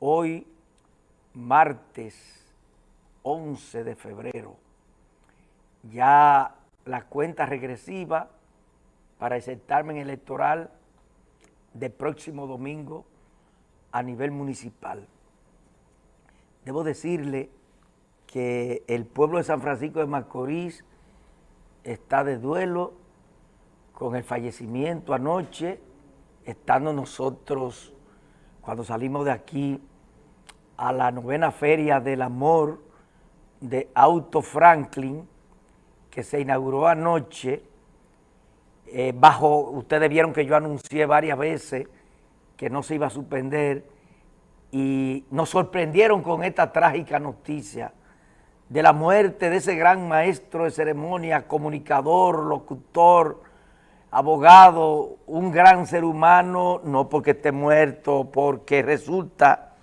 hoy martes 11 de febrero, ya la cuenta regresiva para el certamen electoral de próximo domingo a nivel municipal. Debo decirle que el pueblo de San Francisco de Macorís está de duelo con el fallecimiento anoche, estando nosotros, cuando salimos de aquí, a la novena Feria del Amor de Auto Franklin, que se inauguró anoche, eh, bajo, ustedes vieron que yo anuncié varias veces que no se iba a suspender, y nos sorprendieron con esta trágica noticia de la muerte de ese gran maestro de ceremonia, comunicador, locutor, abogado, un gran ser humano, no porque esté muerto, porque resulta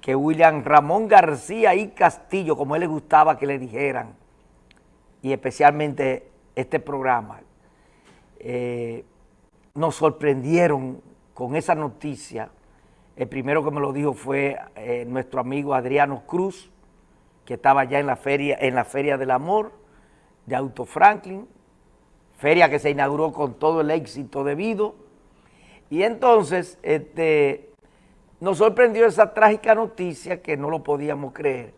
que William Ramón García y Castillo, como él le gustaba que le dijeran, y especialmente este programa, eh, nos sorprendieron con esa noticia. El primero que me lo dijo fue eh, nuestro amigo Adriano Cruz, que estaba ya en la feria, en la Feria del Amor de Auto Franklin, feria que se inauguró con todo el éxito debido. Y entonces este, nos sorprendió esa trágica noticia que no lo podíamos creer.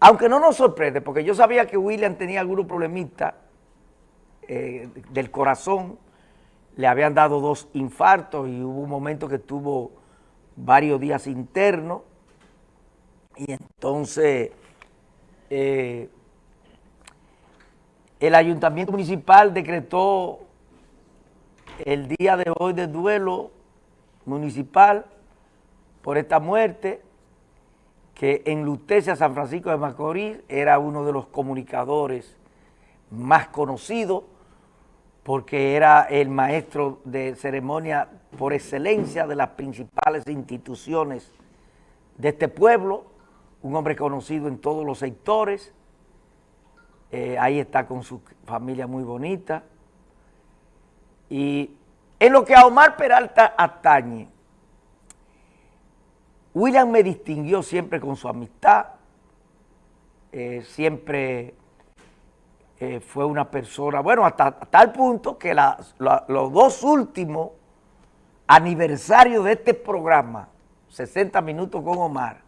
Aunque no nos sorprende, porque yo sabía que William tenía algunos problemitas eh, del corazón, le habían dado dos infartos y hubo un momento que tuvo varios días internos y entonces eh, el ayuntamiento municipal decretó el día de hoy de duelo municipal por esta muerte que enlutece a San Francisco de Macorís, era uno de los comunicadores más conocidos porque era el maestro de ceremonia por excelencia de las principales instituciones de este pueblo, un hombre conocido en todos los sectores, eh, ahí está con su familia muy bonita. Y en lo que a Omar Peralta atañe, William me distinguió siempre con su amistad, eh, siempre eh, fue una persona, bueno, hasta tal punto que los dos últimos aniversarios de este programa, 60 minutos con Omar,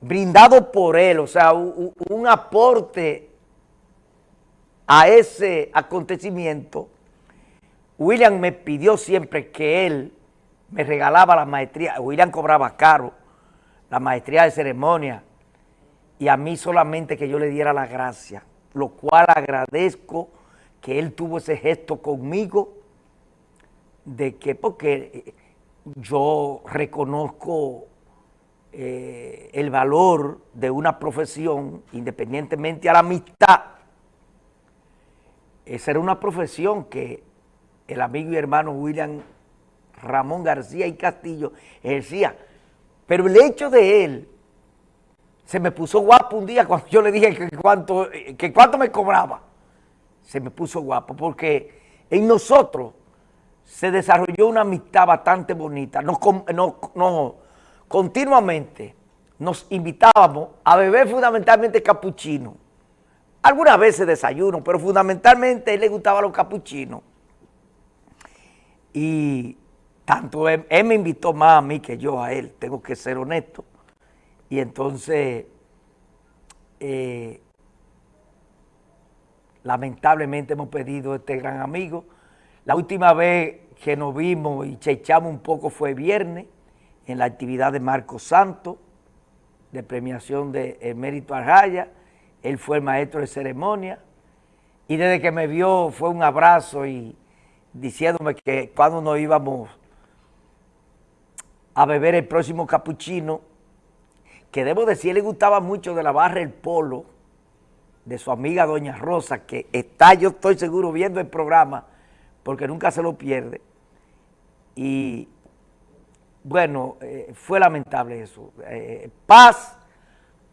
brindado por él, o sea, un, aporte a ese acontecimiento, William me pidió siempre que él me regalaba la maestría, William cobraba caro, la maestría de ceremonia, y a mí solamente que yo le diera la gracia, lo cual agradezco que él tuvo ese gesto conmigo, de que, porque yo reconozco eh, el valor de una profesión, independientemente a la amistad, esa era una profesión que el amigo y hermano William Ramón García y Castillo ejercía. Pero el hecho de él, se me puso guapo un día cuando yo le dije que cuánto, que cuánto me cobraba. Se me puso guapo porque en nosotros se desarrolló una amistad bastante bonita. no, no, continuamente nos invitábamos a beber fundamentalmente capuchino. Algunas veces desayuno, pero fundamentalmente a él le gustaba los capuchinos. Y tanto él, me invitó más a mí que yo a él, tengo que ser honesto. Y entonces, eh, lamentablemente hemos perdido a este gran amigo. La última vez que nos vimos y chechamos un poco fue viernes, en la actividad de Marco Santo, de premiación de Emérito Arjaya, él fue el maestro de ceremonia, y desde que me vio fue un abrazo y diciéndome que cuando nos íbamos a beber el próximo capuchino, que debo decir, le gustaba mucho de la barra El Polo, de su amiga Doña Rosa, que está, yo estoy seguro, viendo el programa, porque nunca se lo pierde. Y bueno, eh, fue lamentable eso. Eh, paz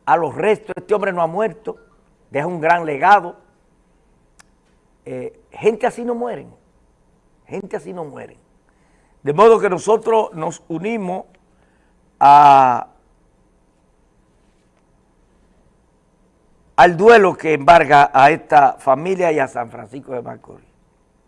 a los restos, este hombre no ha muerto, deja un gran legado. Eh, gente así no mueren, gente así no mueren. De modo que nosotros nos unimos a, al duelo que embarga a esta familia y a San Francisco de Macorís.